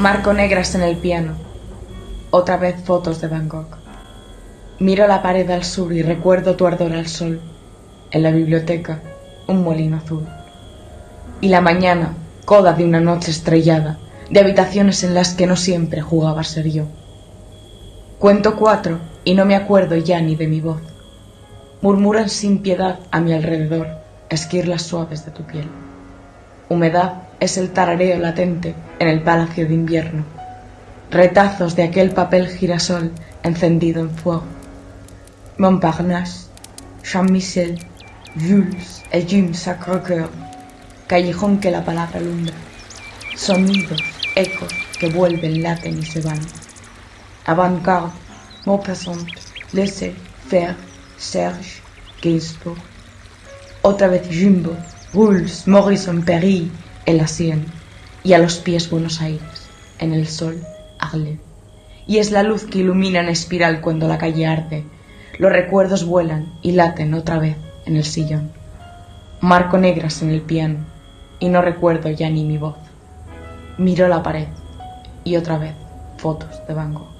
Marco negras en el piano. Otra vez fotos de Gogh. Miro la pared al sur y recuerdo tu ardor al sol. En la biblioteca, un molino azul. Y la mañana, coda de una noche estrellada, de habitaciones en las que no siempre jugaba ser yo. Cuento cuatro y no me acuerdo ya ni de mi voz. Murmuran sin piedad a mi alrededor esquirlas suaves de tu piel. Humedad es el tarareo latente en el palacio de invierno. Retazos de aquel papel girasol encendido en fuego. Montparnasse, Jean-Michel, Jules et Jim Sacre-Cœur. Callejón que la palabra alumbra. Sonidos, ecos que vuelven, laten y se van. Avant-garde, Maupassant, Laissez faire, Serge, Gainsbourg. Otra vez Jumbo, Rules, Morrison, Perry, en la sien, y a los pies Buenos Aires, en el sol, Arles. Y es la luz que ilumina en espiral cuando la calle arde. Los recuerdos vuelan y laten otra vez en el sillón. Marco negras en el piano y no recuerdo ya ni mi voz. Miro la pared y otra vez fotos de Van Gogh.